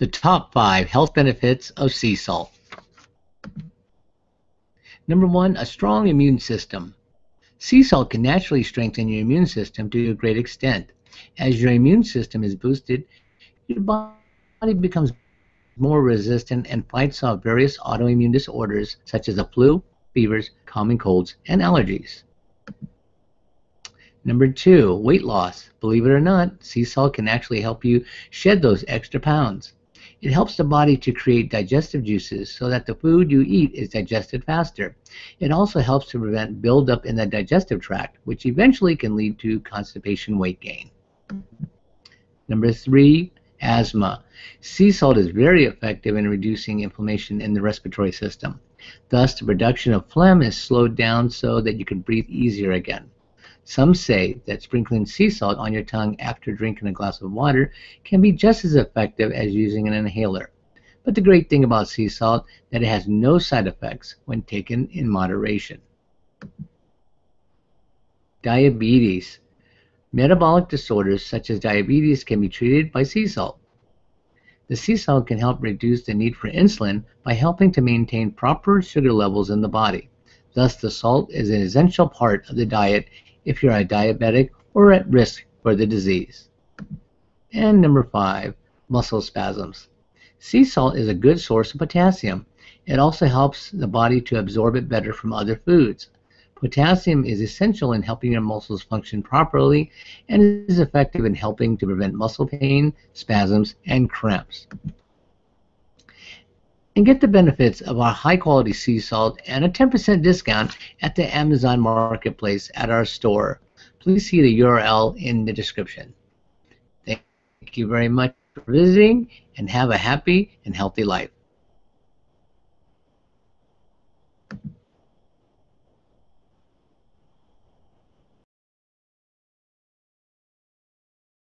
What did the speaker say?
the top five health benefits of sea salt. Number one, a strong immune system. Sea salt can naturally strengthen your immune system to a great extent. As your immune system is boosted, your body becomes more resistant and fights off various autoimmune disorders such as the flu, fevers, common colds, and allergies. Number two, weight loss. Believe it or not, sea salt can actually help you shed those extra pounds. It helps the body to create digestive juices so that the food you eat is digested faster. It also helps to prevent buildup in the digestive tract, which eventually can lead to constipation weight gain. Number three, asthma. Sea salt is very effective in reducing inflammation in the respiratory system. Thus, the production of phlegm is slowed down so that you can breathe easier again. Some say that sprinkling sea salt on your tongue after drinking a glass of water can be just as effective as using an inhaler. But the great thing about sea salt is that it has no side effects when taken in moderation. Diabetes. Metabolic disorders such as diabetes can be treated by sea salt. The sea salt can help reduce the need for insulin by helping to maintain proper sugar levels in the body. Thus, the salt is an essential part of the diet if you're a diabetic or at risk for the disease. And number five, muscle spasms. Sea salt is a good source of potassium. It also helps the body to absorb it better from other foods. Potassium is essential in helping your muscles function properly and is effective in helping to prevent muscle pain, spasms, and cramps and get the benefits of our high quality sea salt and a 10% discount at the Amazon Marketplace at our store. Please see the URL in the description. Thank you very much for visiting and have a happy and healthy life.